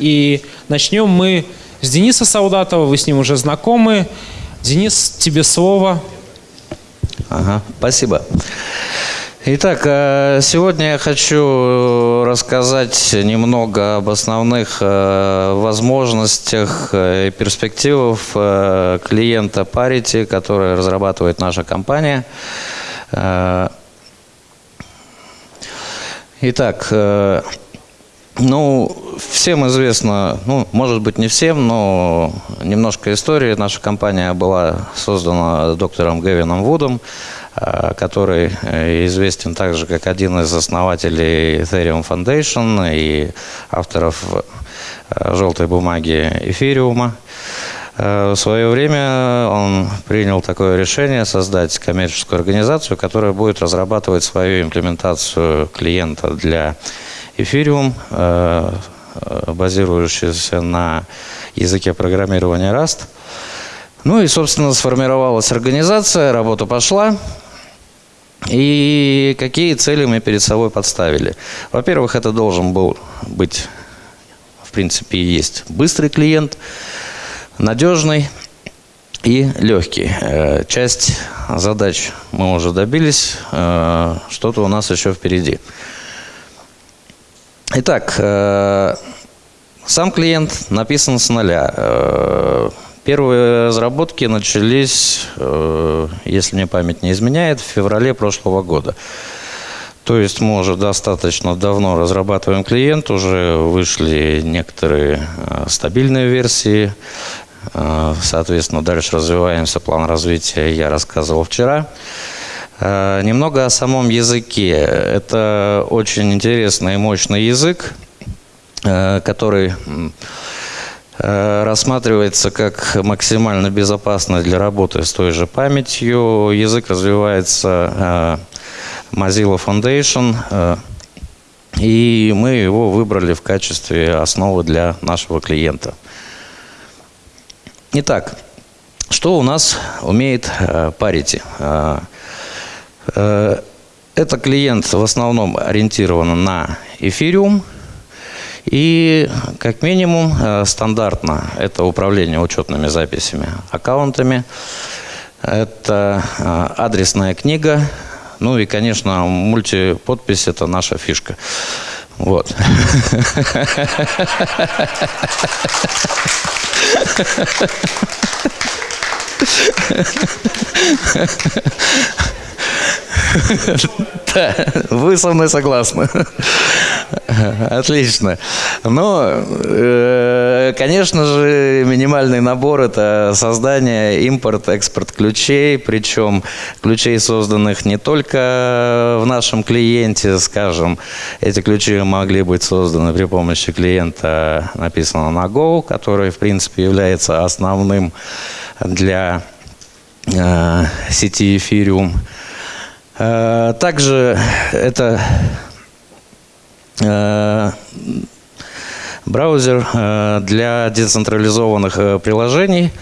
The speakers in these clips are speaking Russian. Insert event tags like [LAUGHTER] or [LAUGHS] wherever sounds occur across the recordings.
И начнем мы с Дениса Саудатова, вы с ним уже знакомы. Денис, тебе слово. Ага, спасибо. Итак, э, сегодня я хочу рассказать немного об основных э, возможностях и перспективах э, клиента Parity, который разрабатывает наша компания. Итак, ну, всем известно, ну, может быть, не всем, но немножко истории. Наша компания была создана доктором Гевином Вудом, э, который э, известен также как один из основателей Ethereum Foundation и авторов э, желтой бумаги эфириума. В свое время он принял такое решение создать коммерческую организацию, которая будет разрабатывать свою имплементацию клиента для Ethereum, э, э, базирующийся на языке программирования Rust. Ну и, собственно, сформировалась организация, работа пошла. И какие цели мы перед собой подставили? Во-первых, это должен был быть, в принципе, и есть быстрый клиент, надежный и легкий. Э, часть задач мы уже добились, что-то у нас еще впереди. Итак, э, сам клиент написан с нуля. Э, первые разработки начались, э, если мне память не изменяет, в феврале прошлого года. То есть мы уже достаточно давно разрабатываем клиент, уже вышли некоторые стабильные версии, соответственно, дальше развиваемся, план развития я рассказывал вчера. Э, немного о самом языке. Это очень интересный и мощный язык, э, который э, рассматривается как максимально безопасный для работы с той же памятью. Язык развивается Mozilla Foundation, и мы его выбрали в качестве основы для нашего клиента. Итак, что у нас умеет Parity? Э, это клиент в основном ориентирован на эфириум. И как минимум э, стандартно это управление учетными записями, аккаунтами. Это э, адресная книга. Ну и, конечно, мультиподпись – это наша фишка. Вот. [LAUGHS] Да, вы со мной согласны. Отлично. Но, э, конечно же, минимальный набор – это создание, импорт, экспорт ключей, причем ключей, созданных не только в нашем клиенте, скажем, эти ключи могли быть созданы при помощи клиента, написанного на Go, который, в принципе, является основным для э, сети Ethereum. Э, также это э, браузер э, для децентрализованных приложений,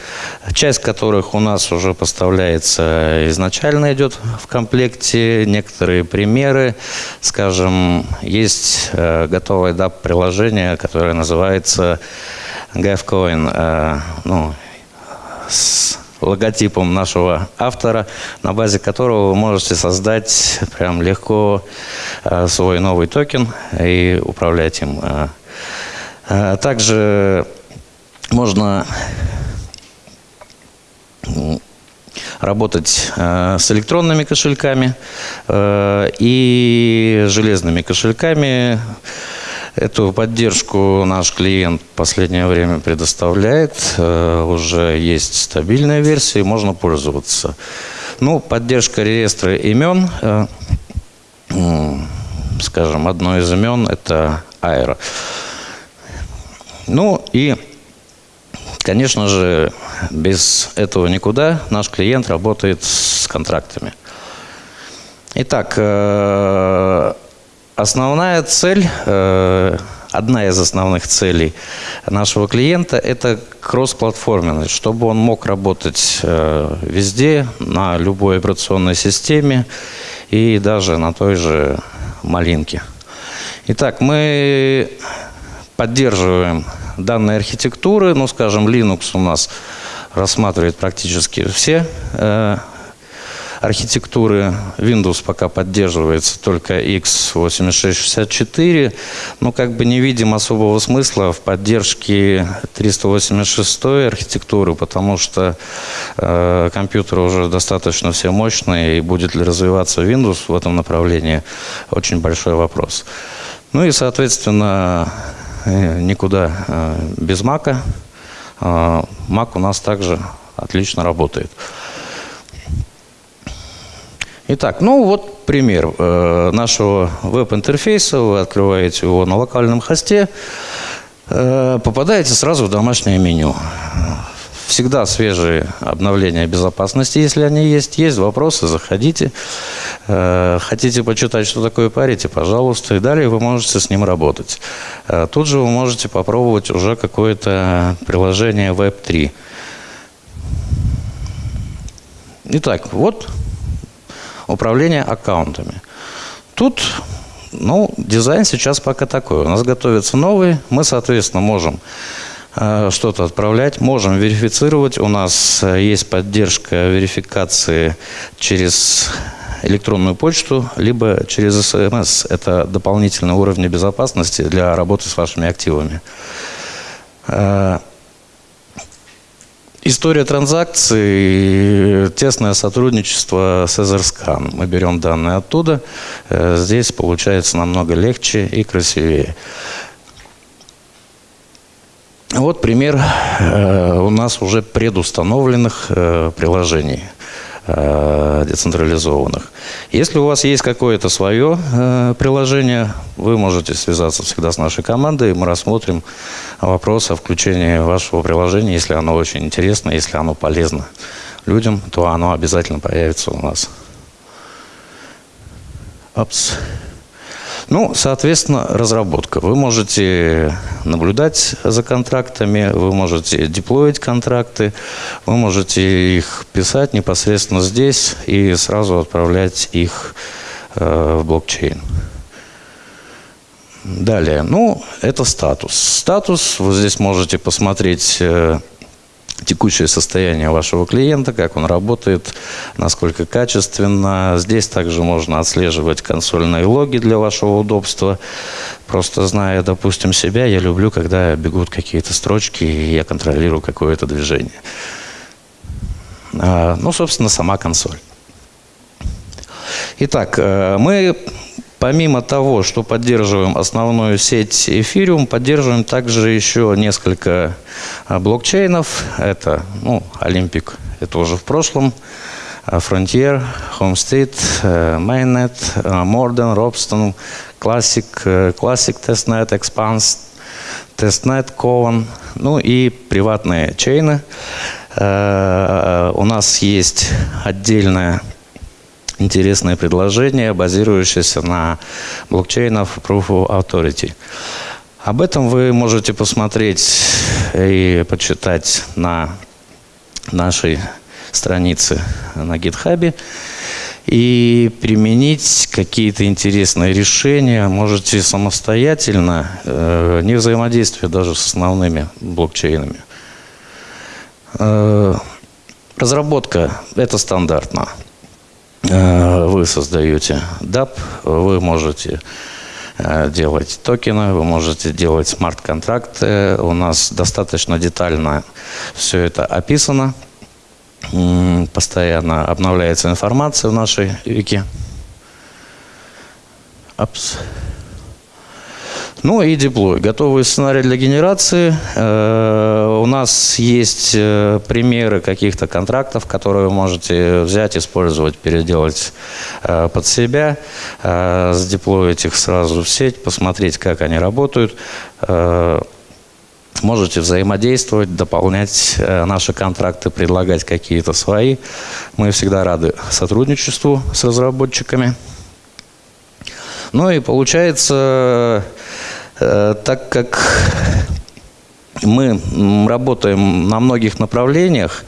часть которых у нас уже поставляется изначально идет в комплекте. Некоторые примеры, скажем, есть готовое DAP-приложение, которое называется GavCoin, ну, с логотипом нашего автора, на базе которого вы можете создать прям легко э, свой новый токен и управлять им. Э, э, также можно работать с электронными кошельками и железными кошельками. Эту поддержку наш клиент в последнее время предоставляет. Э, уже есть стабильная версия, и можно пользоваться. Ну, поддержка реестра имен. Э, скажем, одно из имен – это Аэро. Ну и, конечно же, без этого никуда. Наш клиент работает с контрактами. Итак, э, Основная цель, э, одна из основных целей нашего клиента – это кроссплатформенность, чтобы он мог работать э, везде, на любой операционной системе и даже на той же малинке. Итак, мы поддерживаем данной архитектуры. Ну, скажем, Linux у нас рассматривает практически все э, архитектуры. Windows пока поддерживается только x86-64. Но как бы не видим особого смысла в поддержке 386 архитектуры, потому что э, компьютеры уже достаточно все мощные, и будет ли развиваться Windows в этом направлении, очень большой вопрос. Ну и, соответственно, э, никуда э, без Мака. Mac у нас также отлично работает. Итак, ну вот пример э, нашего веб-интерфейса. Вы открываете его на локальном хосте, э, попадаете сразу в домашнее меню. Всегда свежие обновления безопасности, если они есть. Есть вопросы, заходите. Э, хотите почитать, что такое парите, пожалуйста. И далее вы можете с ним работать. Тут же вы можете попробовать уже какое-то приложение Web 3. Итак, вот управление аккаунтами. Тут, ну, дизайн сейчас пока такой. У нас готовится новый, мы, соответственно, можем э, что-то отправлять, можем верифицировать. У нас э, есть поддержка верификации через электронную почту, либо через СМС. Это дополнительные уровни безопасности для работы с вашими активами. Э, История транзакций, тесное сотрудничество с Etherscan. Мы берем данные оттуда. Э, здесь получается намного легче и красивее. Вот пример э, у нас уже предустановленных э, приложений децентрализованных. Если у вас есть какое-то свое приложение, вы можете связаться всегда с нашей командой, и мы рассмотрим вопрос о включении вашего приложения, если оно очень интересно, если оно полезно людям, то оно обязательно появится у нас. Опс. Ну, соответственно, разработка. Вы можете наблюдать за контрактами, вы можете деплоить контракты, вы можете их писать непосредственно здесь и сразу отправлять их э, в блокчейн. Далее, ну, это статус. Статус, вы здесь можете посмотреть э, текущее состояние вашего клиента, как он работает, насколько качественно. Здесь также можно отслеживать консольные логи для вашего удобства. Просто зная, допустим, себя, я люблю, когда бегут какие-то строчки, и я контролирую какое-то движение. А, ну, собственно, сама консоль. Итак, э, мы Помимо того, что поддерживаем основную сеть Ethereum, поддерживаем также еще несколько а, блокчейнов. Это ну, Olympic, это уже в прошлом. А, Frontier, Homestead, э, Mainnet, э, Morden, Robston, Classic, э, Classic Testnet, Expanse, Testnet, Covan, ну и приватные чейны. У нас есть отдельная интересное предложение, базирующееся на блокчейнах Proof of Authority. Об этом вы можете посмотреть и почитать на нашей странице на GitHub и применить какие-то интересные решения можете самостоятельно, э, не взаимодействуя даже с основными блокчейнами. Э, разработка – это стандартно. Э, вы создаете DAP, вы можете э, делать токены, вы можете делать смарт-контракты. У нас достаточно детально все это описано. Постоянно обновляется информация в нашей вики. Апс. Ну и деплой. Готовый сценарий для генерации. Э, у нас есть э, примеры каких-то контрактов, которые вы можете взять, использовать, переделать э, под себя, сдеплоить их сразу в сеть, посмотреть, как они работают. Можете взаимодействовать, дополнять наши контракты, предлагать какие-то свои. Мы всегда рады сотрудничеству с разработчиками. Ну и получается, так как мы работаем на многих направлениях,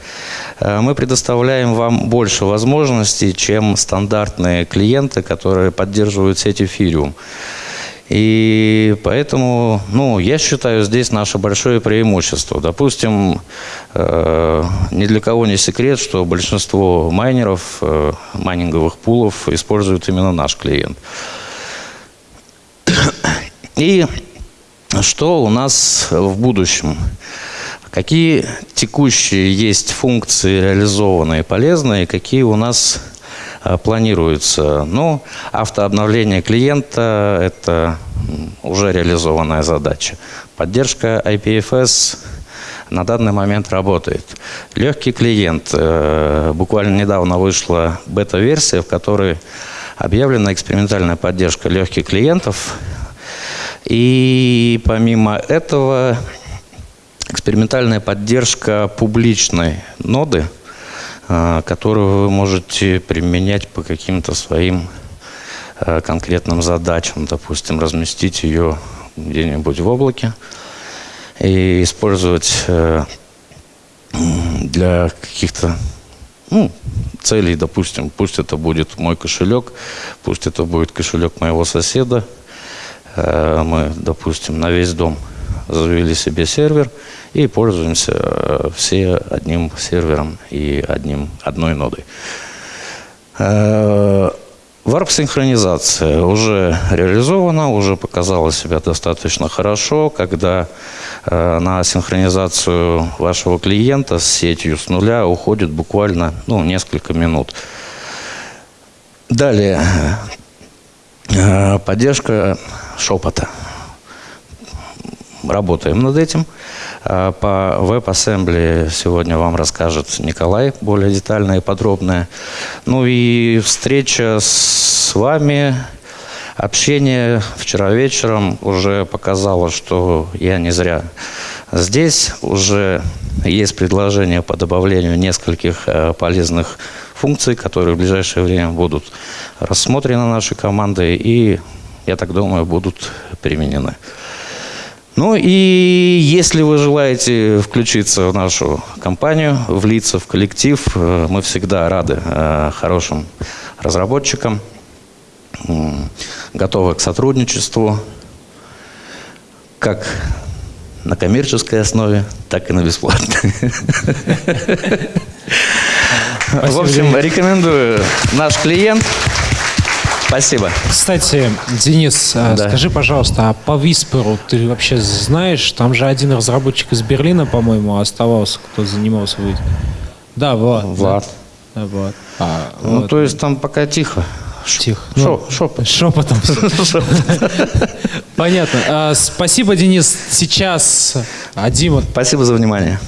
э, мы предоставляем вам больше возможностей, чем стандартные клиенты, которые поддерживают сеть Ethereum. И поэтому, ну, я считаю, здесь наше большое преимущество. Допустим, э, ни для кого не секрет, что большинство майнеров, э, майнинговых пулов используют именно наш клиент. И что у нас в будущем? Какие текущие есть функции реализованные полезные, какие у нас Э, планируется. Ну, автообновление клиента – это уже реализованная задача. Поддержка IPFS на данный момент работает. Легкий клиент. Э, буквально недавно вышла бета-версия, в которой объявлена экспериментальная поддержка легких клиентов. И помимо этого экспериментальная поддержка публичной ноды – а, которую вы можете применять по каким-то своим а, конкретным задачам. Допустим, разместить ее где-нибудь в облаке и использовать э, для каких-то ну, целей, допустим, пусть это будет мой кошелек, пусть это будет кошелек моего соседа. Э, мы, допустим, на весь дом завели себе сервер – и пользуемся э, все одним сервером и одним, одной нодой. Варп-синхронизация э, уже реализована, уже показала себя достаточно хорошо, когда на синхронизацию вашего клиента с сетью с нуля уходит буквально ну, несколько минут. Далее, поддержка шепота. Работаем над этим. А, по WebAssembly сегодня вам расскажет Николай более детально и подробно. Ну и встреча с вами, общение вчера вечером уже показало, что я не зря здесь. Уже есть предложение по добавлению нескольких э, полезных функций, которые в ближайшее время будут рассмотрены нашей командой и, я так думаю, будут применены. Ну и если вы желаете включиться в нашу компанию, влиться в коллектив, э, мы всегда рады э, хорошим разработчикам, готовы к сотрудничеству, как на коммерческой основе, так и на бесплатной. [LAUGHS] В общем, рекомендую наш клиент. Спасибо. Кстати, Денис, а, да. скажи, пожалуйста, а по Висперу ты вообще знаешь? Там же один разработчик из Берлина, по-моему, оставался, кто занимался. Да, Влад. Влад. Да, Влад. А, ну, вот. то есть там пока тихо. Тихо. Шо, ну, шепот. Шепотом. [LAUGHS] Понятно. А, спасибо, Денис. Сейчас Дима. Спасибо за внимание.